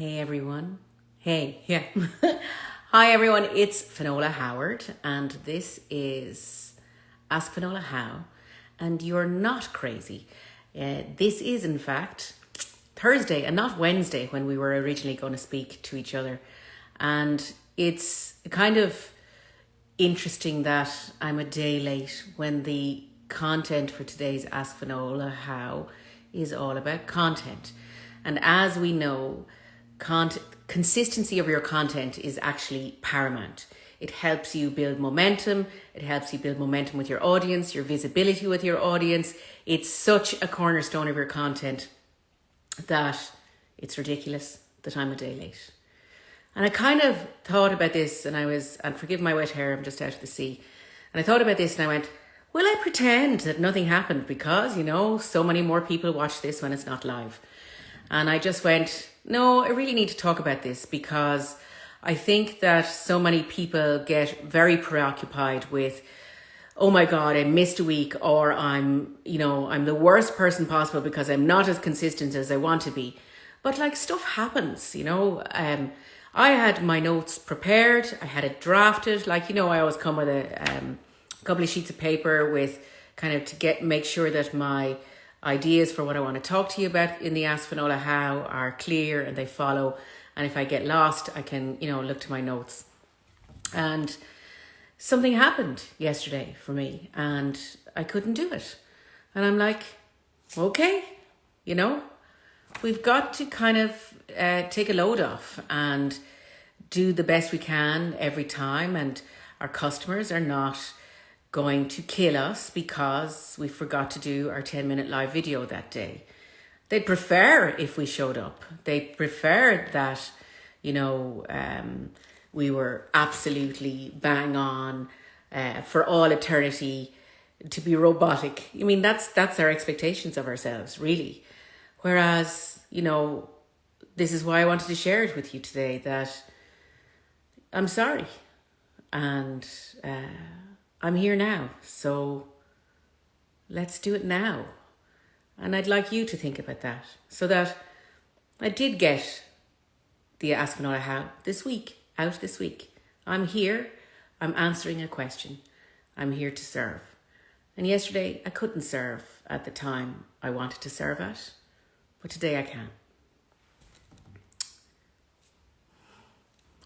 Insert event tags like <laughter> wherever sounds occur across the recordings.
Hey everyone. Hey, yeah. <laughs> Hi everyone, it's Finola Howard, and this is Ask Finola How, and you're not crazy. Uh, this is, in fact, Thursday and not Wednesday when we were originally going to speak to each other. And it's kind of interesting that I'm a day late when the content for today's Ask Finola How is all about content. And as we know, content, consistency of your content is actually paramount. It helps you build momentum. It helps you build momentum with your audience, your visibility with your audience. It's such a cornerstone of your content that it's ridiculous that I'm a day late. And I kind of thought about this and I was, and forgive my wet hair, I'm just out of the sea. And I thought about this and I went, will I pretend that nothing happened because, you know, so many more people watch this when it's not live? And I just went, no, I really need to talk about this because I think that so many people get very preoccupied with, oh my God, I missed a week or I'm, you know, I'm the worst person possible because I'm not as consistent as I want to be. But like stuff happens, you know, um, I had my notes prepared. I had it drafted. Like, you know, I always come with a um, couple of sheets of paper with kind of to get, make sure that my ideas for what I want to talk to you about in the Ask Finola How are clear and they follow. And if I get lost, I can, you know, look to my notes. And something happened yesterday for me and I couldn't do it. And I'm like, okay, you know, we've got to kind of uh, take a load off and do the best we can every time. And our customers are not going to kill us because we forgot to do our 10 minute live video that day. They'd prefer if we showed up. They prefer that, you know, um, we were absolutely bang on uh, for all eternity to be robotic. I mean, that's that's our expectations of ourselves, really. Whereas, you know, this is why I wanted to share it with you today that I'm sorry. And uh, I'm here now. So let's do it now. And I'd like you to think about that so that I did get the Ask Finola How this week, out this week. I'm here. I'm answering a question. I'm here to serve. And yesterday I couldn't serve at the time I wanted to serve at, but today I can.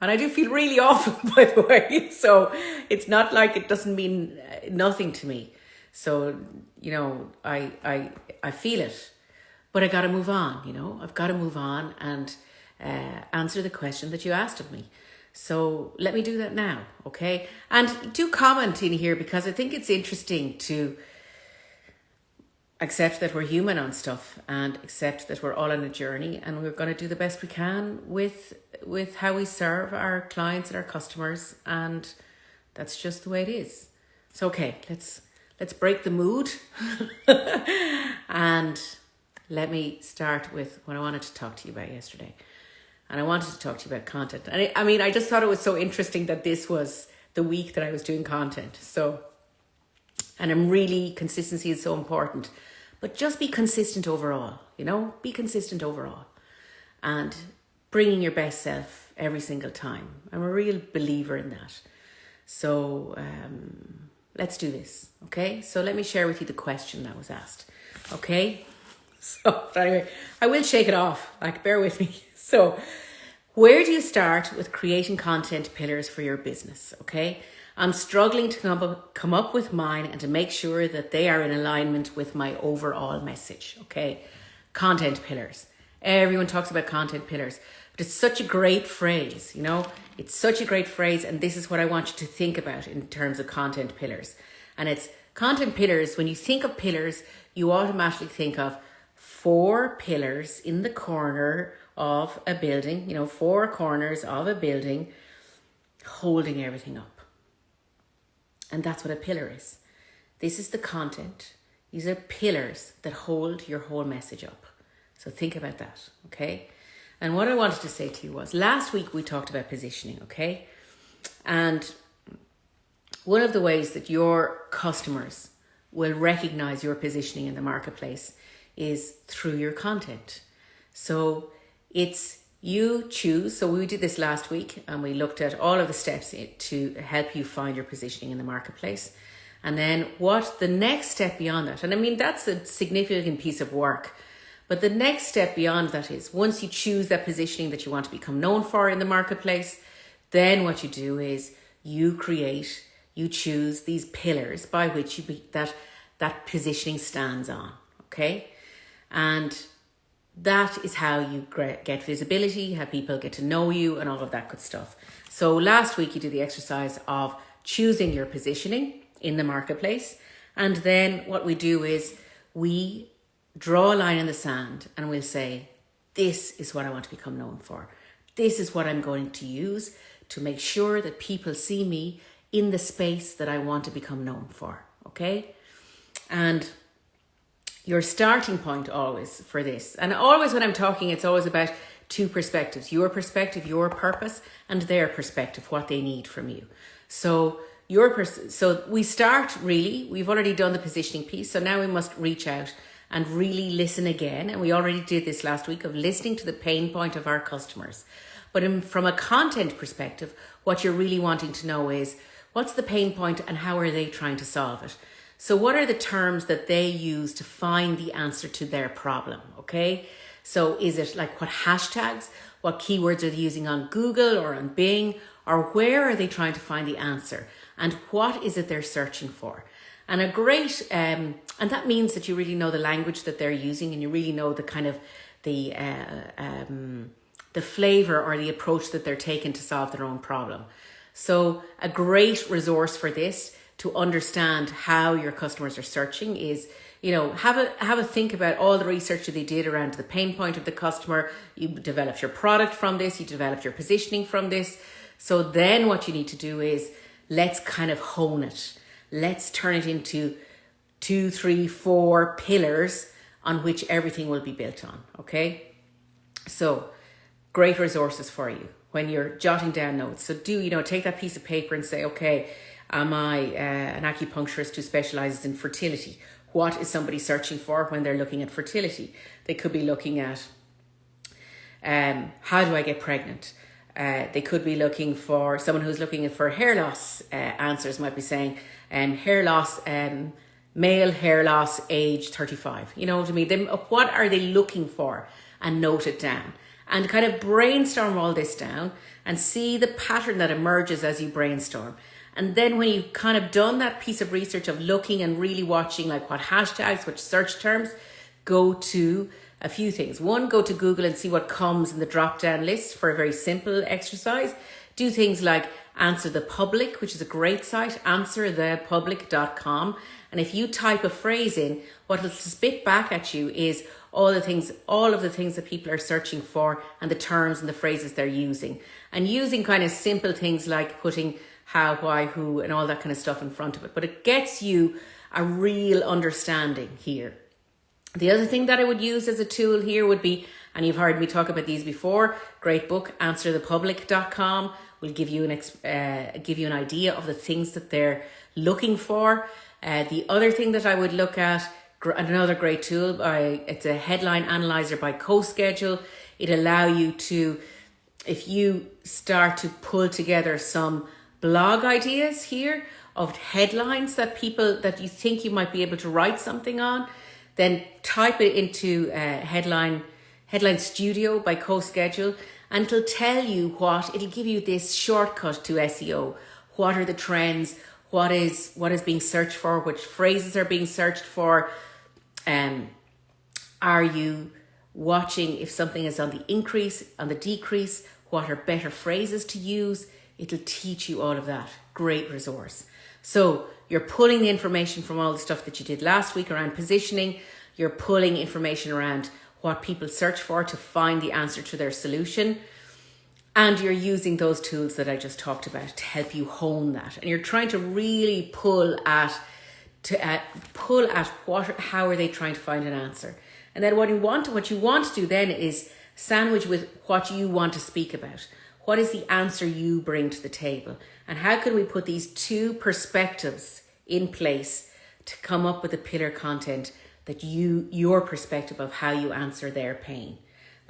And I do feel really <laughs> awful, by the way. So it's not like it doesn't mean uh, nothing to me. So, you know, I, I, I feel it, but I got to move on, you know, I've got to move on and uh, answer the question that you asked of me. So let me do that now, okay? And do comment in here because I think it's interesting to accept that we're human on stuff and accept that we're all on a journey and we're going to do the best we can with with how we serve our clients and our customers and that's just the way it is. So okay let's let's break the mood. <laughs> And let me start with what i wanted to talk to you about yesterday. And i wanted to talk to you about content. And I, I mean i just thought it was so interesting that this was the week that i was doing content. So and i'm really consistency is so important but just be consistent overall you know be consistent overall and bringing your best self every single time. I'm a real believer in that. So um, let's do this, okay? So let me share with you the question that was asked, okay? <laughs> So anyway, I will shake it off, like bear with me. <laughs> So where do you start with creating content pillars for your business, okay? I'm struggling to come up, come up with mine and to make sure that they are in alignment with my overall message, okay? Content pillars. Everyone talks about content pillars. But it's such a great phrase, you know? It's such a great phrase, and this is what I want you to think about in terms of content pillars. And it's content pillars, when you think of pillars, you automatically think of four pillars in the corner of a building, you know, four corners of a building holding everything up. And that's what a pillar is. This is the content. These are pillars that hold your whole message up. So think about that, okay? And what I wanted to say to you was last week we talked about positioning, okay? And one of the ways that your customers will recognize your positioning in the marketplace is through your content. So it's you choose. So we did this last week and we looked at all of the steps to help you find your positioning in the marketplace. And then what the next step beyond that, and I mean, that's a significant piece of work. But the next step beyond that is once you choose that positioning that you want to become known for in the marketplace, then what you do is you create, you choose these pillars by which you be, that that positioning stands on. Okay, and that is how you get visibility, how people get to know you, and all of that good stuff. So last week you did the exercise of choosing your positioning in the marketplace. And then what we do is we draw a line in the sand and we'll say, this is what I want to become known for. This is what I'm going to use to make sure that people see me in the space that I want to become known for. Okay. And your starting point always for this, and always when I'm talking, it's always about two perspectives your perspective, your purpose, and their perspective, what they need from you. So, your pers- so we start really, we've already done the positioning piece, so now we must reach out and really listen again. And we already did this last week of listening to the pain point of our customers. But in, from a content perspective, what you're really wanting to know is what's the pain point and how are they trying to solve it? So, what are the terms that they use to find the answer to their problem? Okay. So, is it like what hashtags, what keywords are they using on Google or on Bing, or where are they trying to find the answer? And what is it they're searching for? And a great, um, and that means that you really know the language that they're using and you really know the kind of the, uh, um, the flavor or the approach that they're taking to solve their own problem. So a great resource for this to understand how your customers are searching is you know have a have a think about all the research that they did around the pain point of the customer. You developed your product from this you developed your positioning from this. So then what you need to do is let's kind of hone it. Let's turn it into two three four pillars on which everything will be built on okay? So great resources for you when you're jotting down notes. So do you know take that piece of paper and say okay Am I uh, an acupuncturist who specializes in fertility? What is somebody searching for when they're looking at fertility? They could be looking at um, how do I get pregnant? Uh, they could be looking for someone who's looking for hair loss uh, answers, might be saying um, hair loss, um, male hair loss, age 35. You know what I mean? They, what are they looking for? And note it down and kind of brainstorm all this down and see the pattern that emerges as you brainstorm. And then when you've kind of done that piece of research of looking and really watching like what hashtags, which search terms, go to a few things. One, go to Google and see what comes in the drop down list for a very simple exercise. Do things like Answer the Public, which is a great site, answerthepublic.com. And if you type a phrase in, what it'll spit back at you is all the things, all of the things that people are searching for and the terms and the phrases they're using. And using kind of simple things like putting how, why, who, and all that kind of stuff in front of it. But it gets you a real understanding here. The other thing that I would use as a tool here would be, and you've heard me talk about these before, great book, answerthepublic.com will give you an uh, give you an idea of the things that they're looking for. Uh, the other thing that I would look at, another great tool, by, it's a headline analyzer by CoSchedule. It allow you to, if you start to pull together some blog ideas here of headlines that people that you think you might be able to write something on, then type it into uh, headline headline studio by CoSchedule and it'll tell you what it'll give you this shortcut to SEO. What are the trends? What is what is being searched for? Which phrases are being searched for? Um, are you watching if something is on the increase, on the decrease? What are better phrases to use? It'll teach you all of that. Great resource. So you're pulling the information from all the stuff that you did last week around positioning. You're pulling information around what people search for to find the answer to their solution. And you're using those tools that I just talked about to help you hone that. And you're trying to really pull at to uh, pull at what how are they trying to find an answer. And then what you want what you want to do then is sandwich with what you want to speak about. What is the answer you bring to the table? And how can we put these two perspectives in place to come up with a pillar content that you, your perspective of how you answer their pain?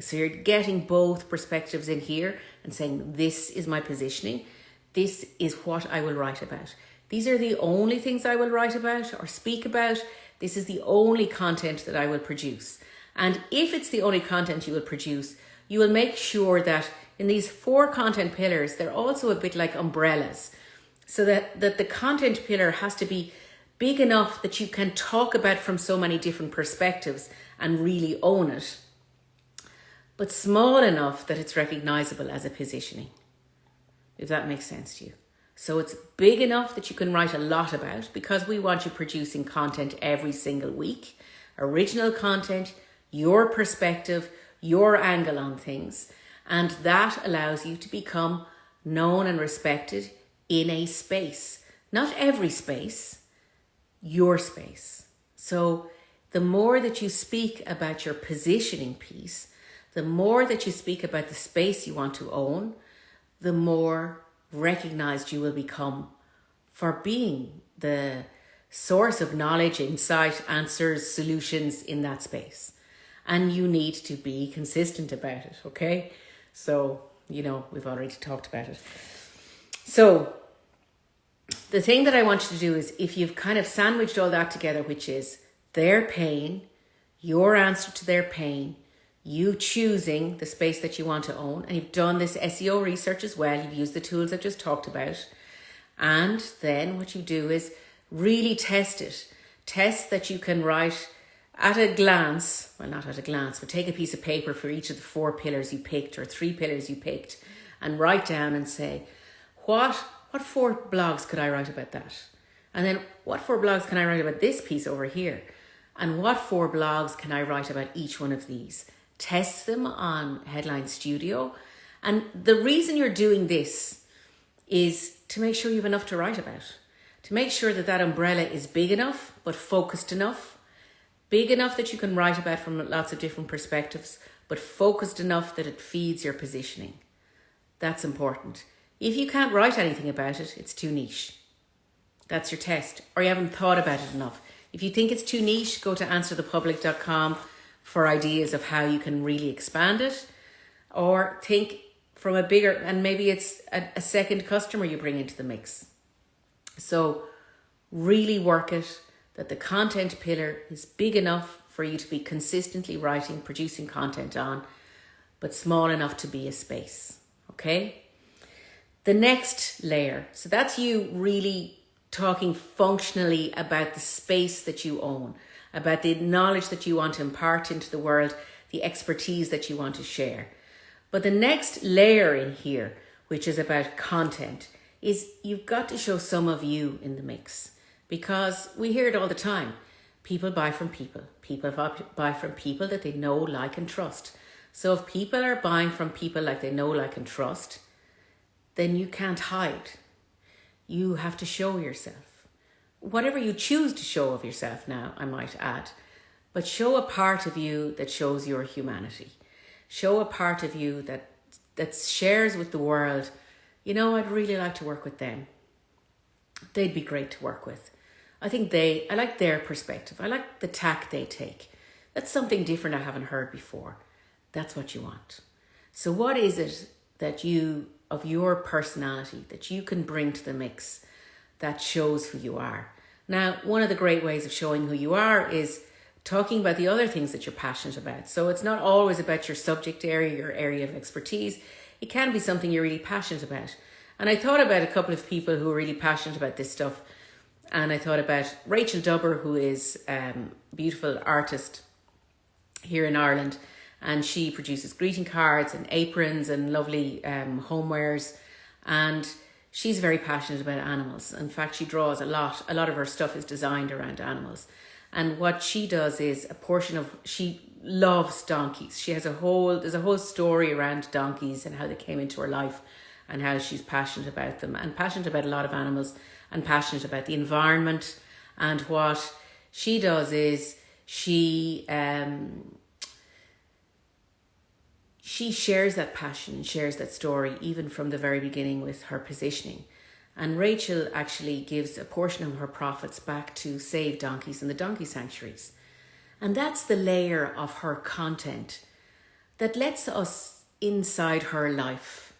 So you're getting both perspectives in here and saying, this is my positioning. This is what I will write about. These are the only things I will write about or speak about. This is the only content that I will produce. And if it's the only content you will produce, you will make sure that in these four content pillars, they're also a bit like umbrellas. So that, that the content pillar has to be big enough that you can talk about from so many different perspectives and really own it, but small enough that it's recognizable as a positioning, if that makes sense to you. So it's big enough that you can write a lot about because we want you producing content every single week, original content, your perspective, your angle on things. And that allows you to become known and respected in a space. Not every space, your space. So the more that you speak about your positioning piece, the more that you speak about the space you want to own, the more recognized you will become for being the source of knowledge, insight, answers, solutions in that space and you need to be consistent about it, okay? So, you know, we've already talked about it. So, the thing that I want you to do is if you've kind of sandwiched all that together, which is their pain, your answer to their pain, you choosing the space that you want to own, and you've done this SEO research as well, you've used the tools I've just talked about, and then what you do is really test it. Test that you can write at a glance, well, not at a glance, but take a piece of paper for each of the four pillars you picked or three pillars you picked and write down and say, what, what four blogs could I write about that? And then what four blogs can I write about this piece over here? And what four blogs can I write about each one of these? Test them on Headline Studio. And the reason you're doing this is to make sure you have enough to write about, to make sure that that umbrella is big enough, but focused enough, big enough that you can write about from lots of different perspectives, but focused enough that it feeds your positioning. That's important. If you can't write anything about it, it's too niche. That's your test, or you haven't thought about it enough. If you think it's too niche, go to answerthepublic.com for ideas of how you can really expand it, or think from a bigger, and maybe it's a, a second customer you bring into the mix. So really work it that the content pillar is big enough for you to be consistently writing, producing content on, but small enough to be a space. Okay. The next layer. So that's you really talking functionally about the space that you own, about the knowledge that you want to impart into the world, the expertise that you want to share. But the next layer in here, which is about content, is you've got to show some of you in the mix because we hear it all the time. People buy from people. People buy from people that they know, like, and trust. So if people are buying from people like they know, like, and trust, then you can't hide. You have to show yourself. Whatever you choose to show of yourself now, I might add, but show a part of you that shows your humanity. Show a part of you that that shares with the world, you know, I'd really like to work with them. They'd be great to work with. I think they, I like their perspective. I like the tack they take. That's something different I haven't heard before. That's what you want. So, what is it that you, of your personality, that you can bring to the mix that shows who you are? Now, one of the great ways of showing who you are is talking about the other things that you're passionate about. So, it's not always about your subject area, your area of expertise. It can be something you're really passionate about. And I thought about a couple of people who are really passionate about this stuff and I thought about Rachel Dubber, who is um, beautiful artist here in Ireland, and she produces greeting cards and aprons and lovely um, homewares, and she's very passionate about animals. In fact, she draws a lot. A lot of her stuff is designed around animals, and what she does is a portion of she loves donkeys. She has a whole there's a whole story around donkeys and how they came into her life, and how she's passionate about them and passionate about a lot of animals and passionate about the environment. And what she does is she um, she shares that passion shares that story even from the very beginning with her positioning. And Rachel actually gives a portion of her profits back to save donkeys in the donkey sanctuaries. And that's the layer of her content that lets us inside her life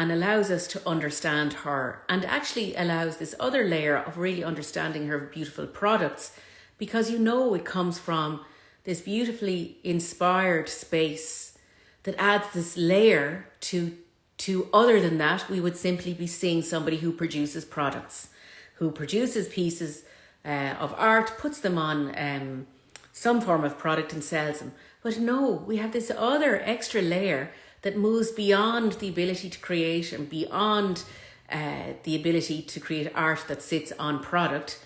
and allows us to understand her and actually allows this other layer of really understanding her beautiful products because you know it comes from this beautifully inspired space that adds this layer to to other than that we would simply be seeing somebody who produces products who produces pieces uh, of art puts them on um, some form of product and sells them. But no we have this other extra layer that moves beyond the ability to create and beyond uh, the ability to create art that sits on product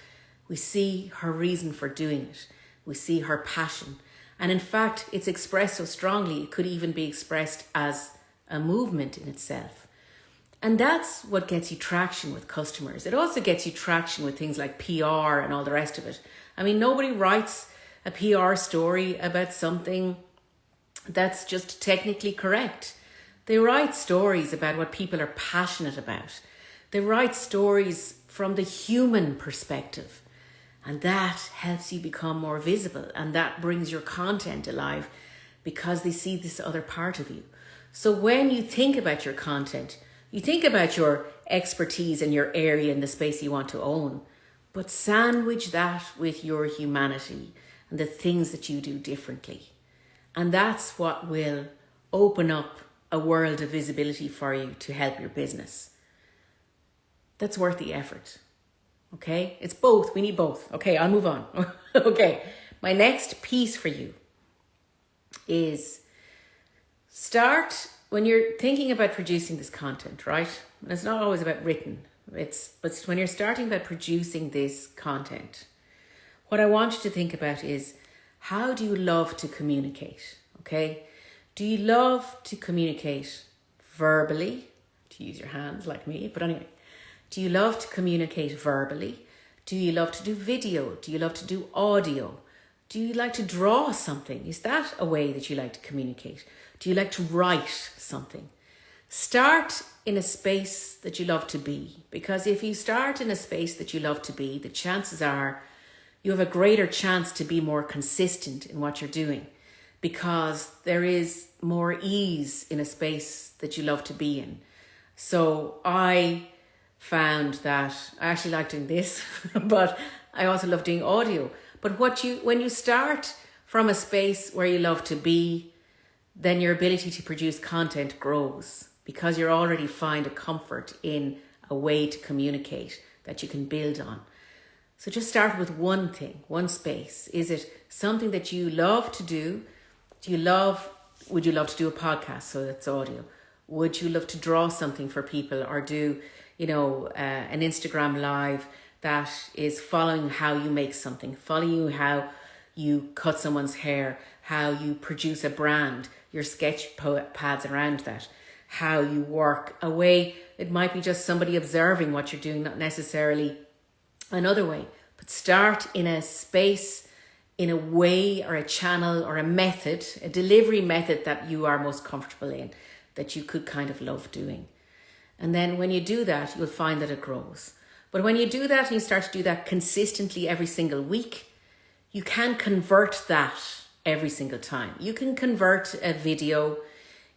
we see her reason for doing it we see her passion. And in fact, it's expressed so strongly, it could even be expressed as a movement in itself. And that's what gets you traction with customers. It also gets you traction with things like PR and all the rest of it. I mean, nobody writes a PR story about something that's just technically correct. They write stories about what people are passionate about. They write stories from the human perspective. And that helps you become more visible and that brings your content alive because they see this other part of you. So when you think about your content, you think about your expertise and your area and the space you want to own, but sandwich that with your humanity and the things that you do differently. And that's what will open up a world of visibility for you to help your business. That's worth the effort. Okay, it's both. We need both. Okay, I'll move on. <laughs> okay, my next piece for you is start when you're thinking about producing this content, right? And it's not always about written. It's but when you're starting about producing this content, what I want you to think about is how do you love to communicate? Okay, do you love to communicate verbally? To use your hands like me, but anyway, do you love to communicate verbally? Do you love to do video? Do you love to do audio? Do you like to draw something? Is that a way that you like to communicate? Do you like to write something? Start in a space that you love to be because if you start in a space that you love to be, the chances are you have a greater chance to be more consistent in what you're doing because there is more ease in a space that you love to be in. So I found that I actually like doing this, <laughs> but I also love doing audio. But what you when you start from a space where you love to be, then your ability to produce content grows because you already find a comfort in a way to communicate that you can build on. So just start with one thing, one space. Is it something that you love to do? Do you love, would you love to do a podcast so that's audio? Would you love to draw something for people or do you know, uh, an Instagram live that is following how you make something, following how you cut someone's hair, how you produce a brand, your sketch pads around that, how you work a way. It might be just somebody observing what you're doing, not necessarily another way, but start in a space, in a way or a channel or a method, a delivery method that you are most comfortable in, that you could kind of love doing. And then when you do that, you'll find that it grows. But when you do that and you start to do that consistently every single week, you can convert that every single time. You can convert a video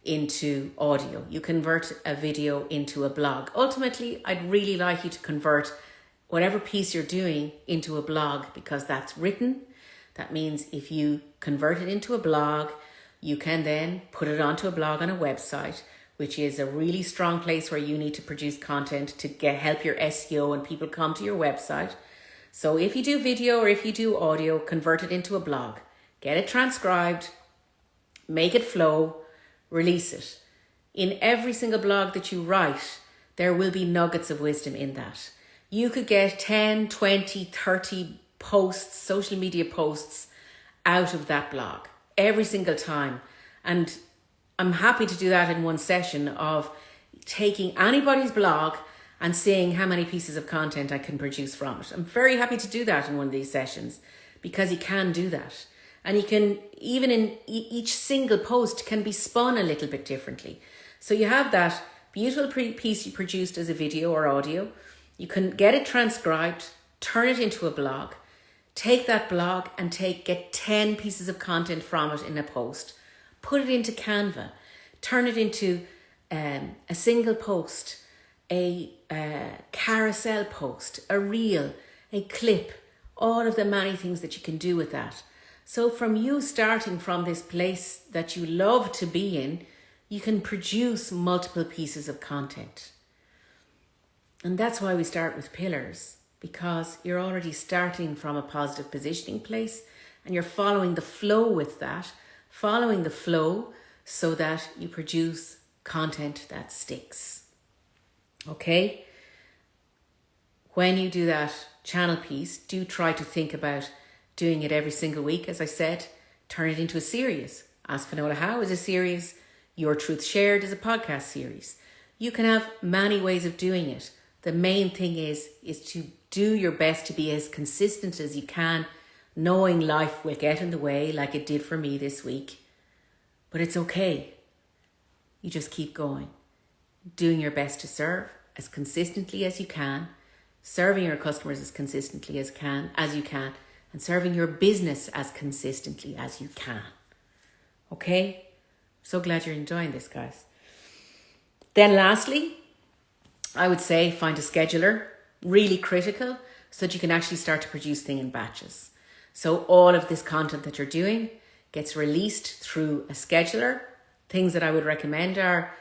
into audio. You convert a video into a blog. Ultimately, I'd really like you to convert whatever piece you're doing into a blog because that's written. That means if you convert it into a blog, you can then put it onto a blog on a website which is a really strong place where you need to produce content to get help your SEO and people come to your website. So if you do video or if you do audio, convert it into a blog, get it transcribed, make it flow, release it. In every single blog that you write, there will be nuggets of wisdom in that. You could get 10, 20, 30 posts, social media posts out of that blog every single time. And I'm happy to do that in one session of taking anybody's blog and seeing how many pieces of content I can produce from it. I'm very happy to do that in one of these sessions because you can do that. And you can, even in each single post can be spun a little bit differently. So you have that beautiful piece you produced as a video or audio. You can get it transcribed, turn it into a blog, take that blog and take get 10 pieces of content from it in a post put it into Canva, turn it into um, a single post, a uh, carousel post, a reel, a clip, all of the many things that you can do with that. So, from you starting from this place that you love to be in, you can produce multiple pieces of content. And that's why we start with pillars, because you're already starting from a positive positioning place and you're following the flow with that, following the flow so that you produce content that sticks. Okay? When you do that channel piece, do try to think about doing it every single week. As I said, turn it into a series. Ask Finola How is a series. Your Truth Shared is a podcast series. You can have many ways of doing it. The main thing is is to do your best to be as consistent as you can, knowing life will get in the way like it did for me this week. But it's okay. You just keep going, doing your best to serve as consistently as you can, serving your customers as consistently as can as you can, and serving your business as consistently as you can. Okay? So glad you're enjoying this, guys. Then lastly, I would say find a scheduler, really critical, so that you can actually start to produce things in batches. So all of this content that you're doing gets released through a scheduler. Things that I would recommend are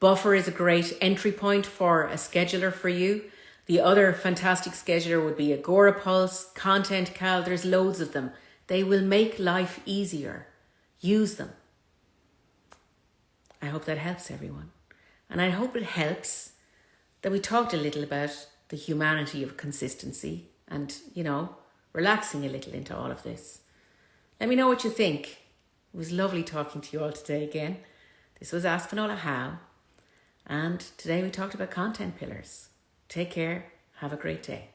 Buffer is a great entry point for a scheduler for you. The other fantastic scheduler would be Agorapulse, Content Cal, there's loads of them. They will make life easier. Use them. I hope that helps everyone. And I hope it helps that we talked a little about the humanity of consistency and, you know, relaxing a little into all of this. Let me know what you think. It was lovely talking to you all today again. This was Ask Finola How. And today we talked about content pillars. Take care. Have a great day.